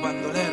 cuando le